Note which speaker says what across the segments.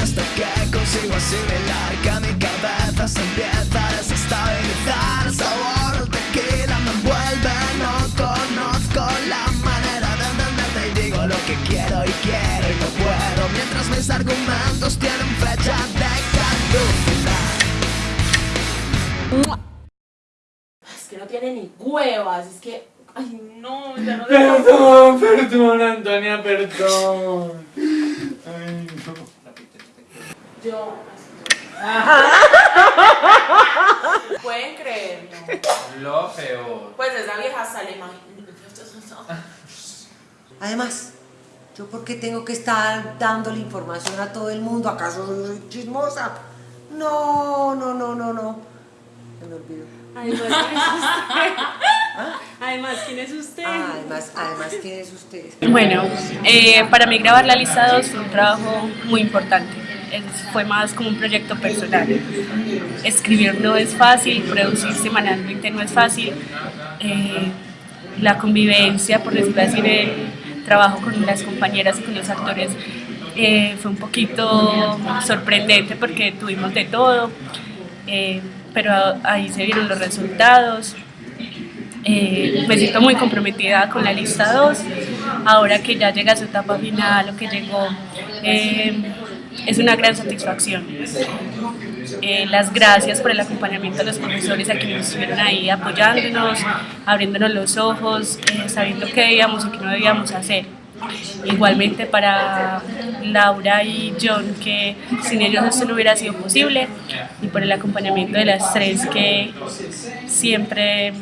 Speaker 1: Hasta que consigo asimilar que mi cabeza se empieza a desestabilizar sabor del tequila me envuelve, no conozco la manera de entenderte Y digo lo que quiero y quiero y no puedo Mientras mis argumentos tienen fecha de caducidad
Speaker 2: tiene ni huevas, es que... Ay, no, ya no
Speaker 3: Perdón, perdón, Antonia, perdón. Ay, no.
Speaker 2: Yo... Pueden creerlo.
Speaker 3: Lo peor.
Speaker 2: Pues esa vieja sale mal.
Speaker 4: Además, ¿yo por qué tengo que estar dándole información a todo el mundo? ¿Acaso soy chismosa? No, no, no, no, no. Se me olvidó.
Speaker 5: Además, ¿quién es usted? Además, ¿quién es usted?
Speaker 4: Ah, además, además, ¿quién es usted?
Speaker 5: Bueno, eh, para mí grabar la lista 2 fue un trabajo muy importante. Es- fue más como un proyecto personal. Escribir no es fácil, producir semanalmente no es fácil. Eh, la convivencia, por decirlo así, el trabajo con las compañeras y con los actores eh, fue un poquito sorprendente porque tuvimos de todo, eh, pero ahí se vieron los resultados. Eh, me siento muy comprometida con la lista 2. Ahora que ya llega a su etapa final o que llegó, eh, es una gran satisfacción. Eh, las gracias por el acompañamiento de los profesores a quienes estuvieron ahí apoyándonos, abriéndonos los ojos, sabiendo qué debíamos y qué no debíamos hacer. Igualmente para Laura y John, que sin ellos esto no hubiera sido posible, y por el acompañamiento de las tres que siempre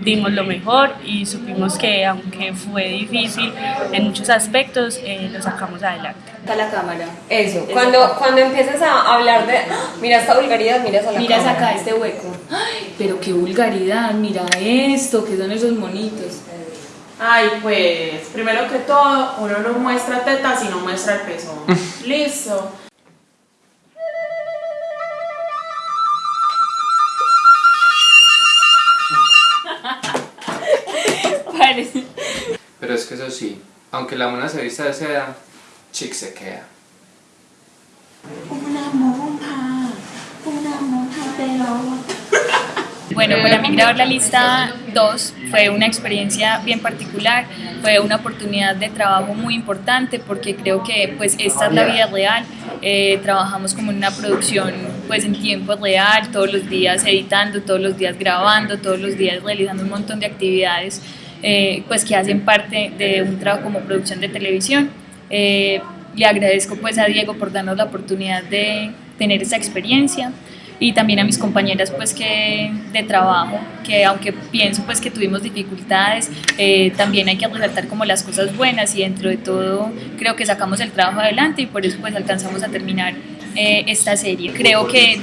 Speaker 5: dimos lo mejor y supimos que aunque fue difícil en muchos aspectos, eh, lo sacamos adelante.
Speaker 6: Está la cámara. Eso. Cuando, cuando empiezas a hablar de. ¡Ah! Mira esta vulgaridad, miras a la
Speaker 7: Miras
Speaker 6: cámara.
Speaker 7: acá este hueco. Ay, pero qué vulgaridad, mira esto, que son esos monitos.
Speaker 2: Ay, pues, primero que todo, uno no muestra tetas y no muestra el pezón. Listo.
Speaker 7: Parece.
Speaker 3: Pero es que eso sí, aunque la mona se vista de seda, chic se queda.
Speaker 7: Bueno, para mí grabar la lista 2 fue una experiencia bien particular, fue una oportunidad de trabajo muy importante porque creo que pues esta es la vida real, eh, trabajamos como en una producción pues en tiempo real, todos los días editando, todos los días grabando, todos los días realizando un montón de actividades eh, pues que hacen parte de un trabajo como producción de televisión. Eh, le agradezco pues a Diego por darnos la oportunidad de tener esa experiencia y también a mis compañeras pues que de trabajo que aunque pienso pues que tuvimos dificultades eh, también hay que resaltar como las cosas buenas y dentro de todo creo que sacamos el trabajo adelante y por eso pues alcanzamos a terminar eh, esta serie. Creo que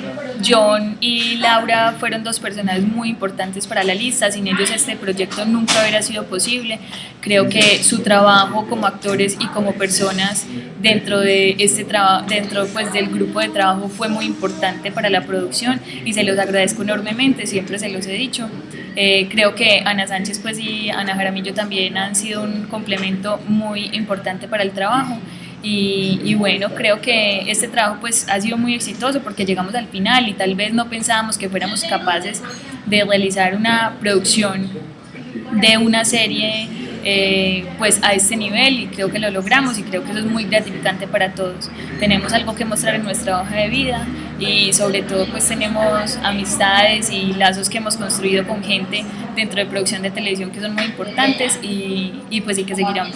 Speaker 7: John y Laura fueron dos personajes muy importantes para la lista. Sin ellos este proyecto nunca hubiera sido posible. Creo que su trabajo como actores y como personas dentro de este dentro pues del grupo de trabajo fue muy importante para la producción y se los agradezco enormemente siempre se los he dicho. Eh, creo que Ana Sánchez pues y Ana Jaramillo también han sido un complemento muy importante para el trabajo y, y bueno, creo que este trabajo pues ha sido muy exitoso porque llegamos al final y tal vez no pensábamos que fuéramos capaces de realizar una producción de una serie eh, pues a este nivel y creo que lo logramos y creo que eso es muy gratificante para todos. Tenemos algo que mostrar en nuestra hoja de vida y sobre todo pues tenemos amistades y lazos que hemos construido con gente dentro de producción de televisión que son muy importantes y, y pues sí que seguirán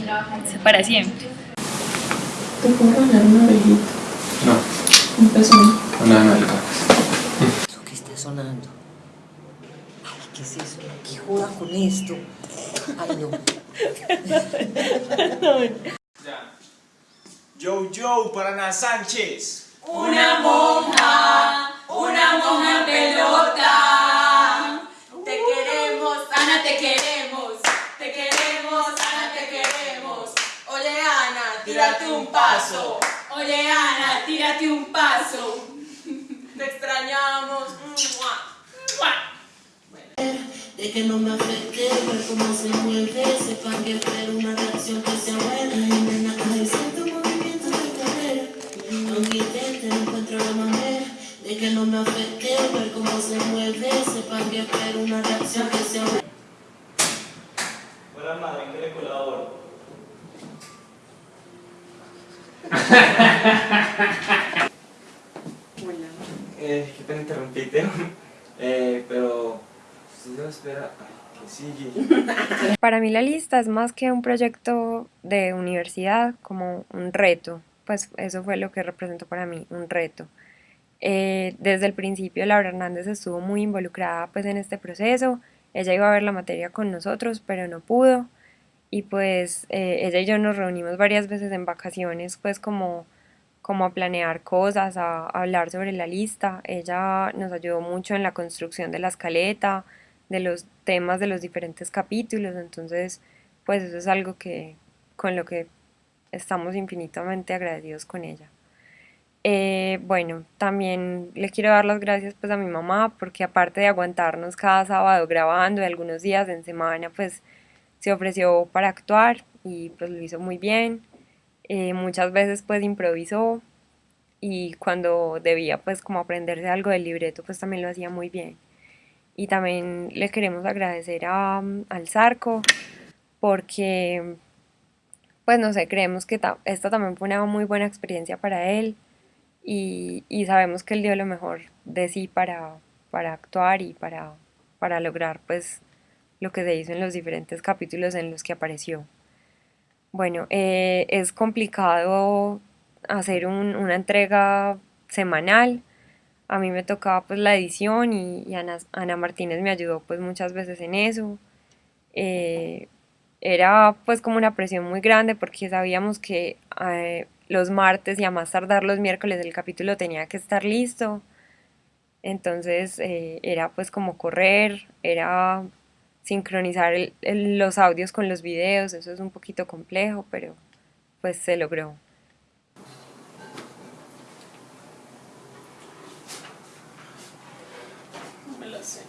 Speaker 7: para siempre.
Speaker 2: ¿Te puedo regalar una orejita?
Speaker 3: No,
Speaker 2: Un pezón.
Speaker 3: una nalga.
Speaker 4: ¿Eso qué está sonando? Ay, ¿qué es eso? ¿Qué joda con esto? Ay, no.
Speaker 8: Yo, yo, para Ana Sánchez.
Speaker 2: Una monja, una monja pelota. Te queremos, Ana, te queremos. Te queremos, Ana, te queremos. Oye, Ana, tírate un paso. Oye, Ana, tírate un
Speaker 9: que no me afecte, ver cómo se mueve, sepan que espero una reacción que sea buena. Y nena, ay, siento movimientos de cadera, aunque intente no encuentro la manera de que no me afecte, ver cómo se mueve, sepan que espero una reacción que sea buena.
Speaker 8: Buenas madre, ¿en qué le colaboro?
Speaker 10: Eh, qué pena interrumpirte, eh, pero se espera que sigue.
Speaker 6: Para mí la lista es más que un proyecto de universidad, como un reto. Pues eso fue lo que representó para mí, un reto. Eh, desde el principio Laura Hernández estuvo muy involucrada pues en este proceso. Ella iba a ver la materia con nosotros, pero no pudo. Y pues eh, ella y yo nos reunimos varias veces en vacaciones, pues como, como a planear cosas, a hablar sobre la lista. Ella nos ayudó mucho en la construcción de la escaleta, de los temas de los diferentes capítulos. Entonces, pues eso es algo que con lo que estamos infinitamente agradecidos con ella. Eh, bueno, también le quiero dar las gracias pues a mi mamá porque aparte de aguantarnos cada sábado grabando y algunos días en semana pues se ofreció para actuar y pues lo hizo muy bien. Eh, muchas veces pues improvisó y cuando debía pues como aprenderse algo del libreto pues también lo hacía muy bien. Y también le queremos agradecer a, al Zarco porque pues no sé, creemos que esta también fue una muy buena experiencia para él y, y, sabemos que él dio lo mejor de sí para, para actuar y para, para lograr pues lo que se hizo en los diferentes capítulos en los que apareció. Bueno, eh, es complicado hacer un, una entrega semanal, a mí me tocaba pues la edición y, Ana, Ana, Martínez me ayudó pues muchas veces en eso. Eh, era pues como una presión muy grande porque sabíamos que eh, los martes y a más tardar los miércoles el capítulo tenía que estar listo. Entonces eh, era pues como correr, era sincronizar el, los audios con los videos, eso es un poquito complejo, pero pues se logró.
Speaker 2: No me lo sé.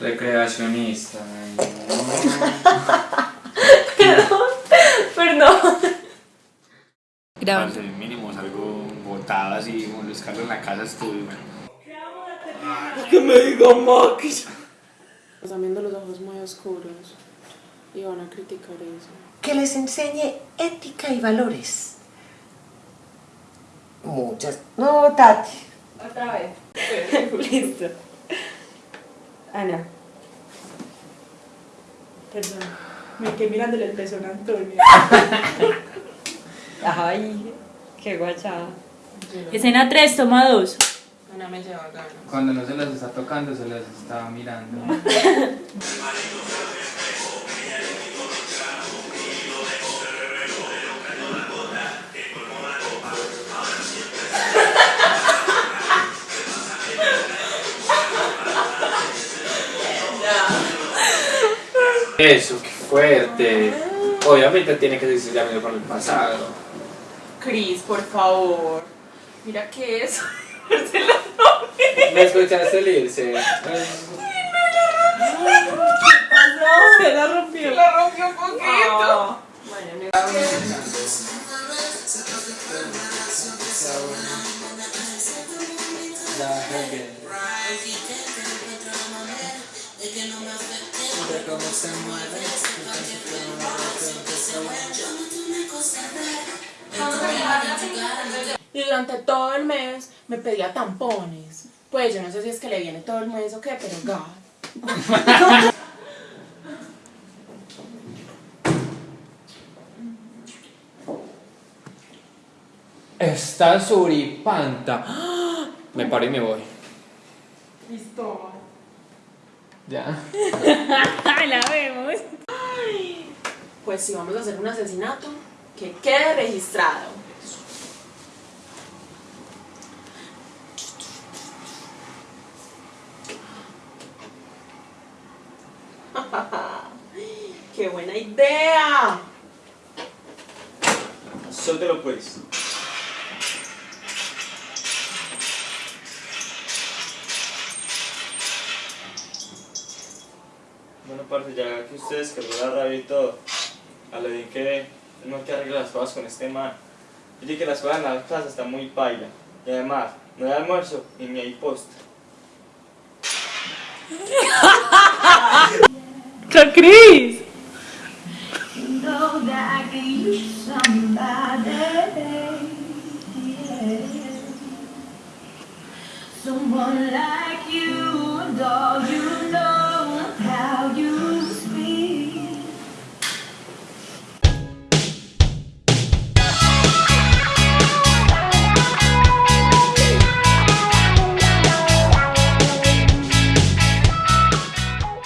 Speaker 3: Recreacionista.
Speaker 6: perdón, perdón.
Speaker 3: Grabando. mínimo algo botado así, como los carros en la casa estuve.
Speaker 8: Que me diga Max.
Speaker 2: Están viendo los ojos muy oscuros y van a criticar eso.
Speaker 4: Que les enseñe ética y valores. Muchas. No, Tati.
Speaker 6: Otra vez. Listo. Ana.
Speaker 2: Perdón. Me quedé mirándole el pezón a Antonio.
Speaker 6: Ay, qué guachada.
Speaker 7: Escena 3, toma 2.
Speaker 2: Ana me lleva ganas.
Speaker 3: Cuando no se las está tocando, se las está mirando. Eso, qué fuerte. Obviamente tiene que decir ya con el pasado.
Speaker 2: Cris, por favor. Mira qué es.
Speaker 3: ¿Me escuchaste el irse?
Speaker 2: Se la rompió. Se la rompió un poquito.
Speaker 3: De cómo se mueve,
Speaker 2: Y durante todo el mes me pedía tampones. Pues yo no sé si es que le viene todo el mes o qué, pero God.
Speaker 3: Está suripanta. Me paro y me voy.
Speaker 2: Listo.
Speaker 3: Ya.
Speaker 7: la vemos.
Speaker 2: Pues si vamos a hacer un asesinato, que quede registrado. ¡Qué buena idea!
Speaker 8: Suéltelo pues.
Speaker 10: Parce, ya que ustedes que la rabia y todo, a lo bien que no que arregle las cosas con este man. Dije que las cosas en la casa están muy paila. Y además, no hay almuerzo y ni hay postre.
Speaker 11: Cris!
Speaker 4: Know that I could use somebody, yeah. Someone like you, dog, you